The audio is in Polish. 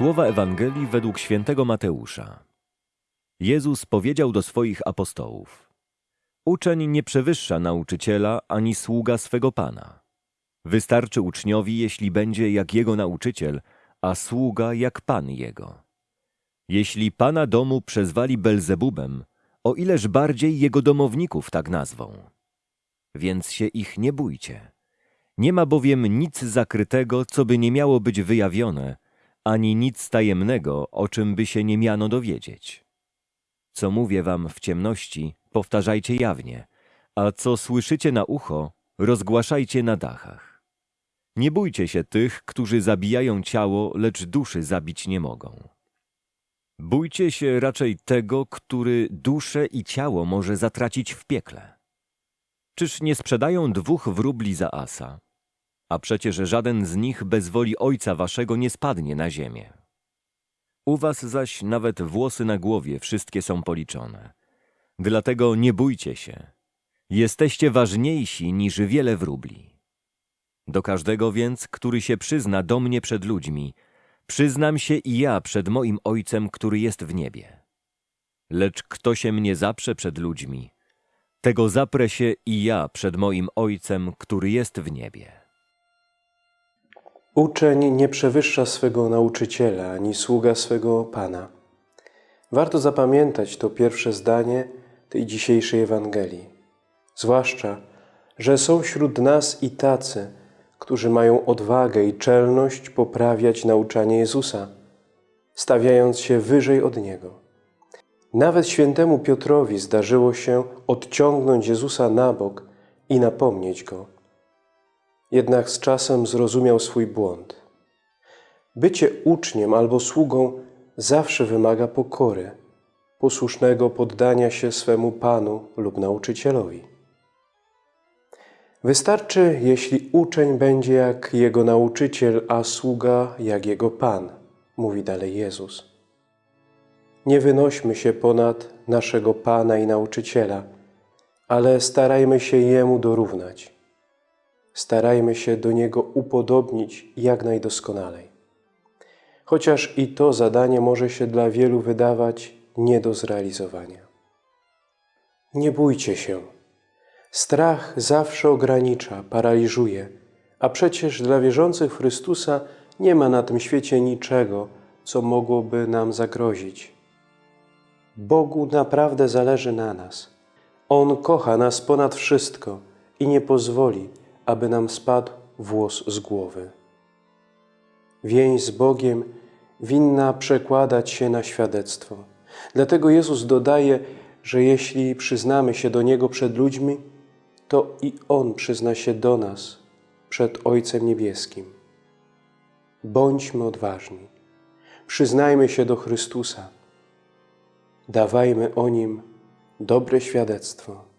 Słowa Ewangelii według świętego Mateusza. Jezus powiedział do swoich apostołów: Uczeń nie przewyższa nauczyciela ani sługa swego pana. Wystarczy uczniowi, jeśli będzie jak jego nauczyciel, a sługa jak pan jego. Jeśli pana domu przezwali Belzebubem, o ileż bardziej jego domowników tak nazwą. Więc się ich nie bójcie. Nie ma bowiem nic zakrytego, co by nie miało być wyjawione, ani nic tajemnego, o czym by się nie miano dowiedzieć. Co mówię wam w ciemności, powtarzajcie jawnie, a co słyszycie na ucho, rozgłaszajcie na dachach. Nie bójcie się tych, którzy zabijają ciało, lecz duszy zabić nie mogą. Bójcie się raczej tego, który duszę i ciało może zatracić w piekle. Czyż nie sprzedają dwóch wróbli za asa? A przecież żaden z nich bez woli Ojca Waszego nie spadnie na ziemię. U Was zaś nawet włosy na głowie wszystkie są policzone. Dlatego nie bójcie się. Jesteście ważniejsi niż wiele wróbli. Do każdego więc, który się przyzna do mnie przed ludźmi, przyznam się i ja przed moim Ojcem, który jest w niebie. Lecz kto się mnie zaprze przed ludźmi, tego zaprę się i ja przed moim Ojcem, który jest w niebie. Uczeń nie przewyższa swego nauczyciela, ani sługa swego Pana. Warto zapamiętać to pierwsze zdanie tej dzisiejszej Ewangelii. Zwłaszcza, że są wśród nas i tacy, którzy mają odwagę i czelność poprawiać nauczanie Jezusa, stawiając się wyżej od Niego. Nawet świętemu Piotrowi zdarzyło się odciągnąć Jezusa na bok i napomnieć Go. Jednak z czasem zrozumiał swój błąd. Bycie uczniem albo sługą zawsze wymaga pokory, posłusznego poddania się swemu Panu lub nauczycielowi. Wystarczy, jeśli uczeń będzie jak jego nauczyciel, a sługa jak jego Pan, mówi dalej Jezus. Nie wynośmy się ponad naszego Pana i nauczyciela, ale starajmy się Jemu dorównać. Starajmy się do Niego upodobnić jak najdoskonalej. Chociaż i to zadanie może się dla wielu wydawać nie do zrealizowania. Nie bójcie się. Strach zawsze ogranicza, paraliżuje, a przecież dla wierzących w Chrystusa nie ma na tym świecie niczego, co mogłoby nam zagrozić. Bogu naprawdę zależy na nas. On kocha nas ponad wszystko i nie pozwoli, aby nam spadł włos z głowy. Więź z Bogiem winna przekładać się na świadectwo. Dlatego Jezus dodaje, że jeśli przyznamy się do Niego przed ludźmi, to i On przyzna się do nas przed Ojcem Niebieskim. Bądźmy odważni. Przyznajmy się do Chrystusa. Dawajmy o Nim dobre świadectwo.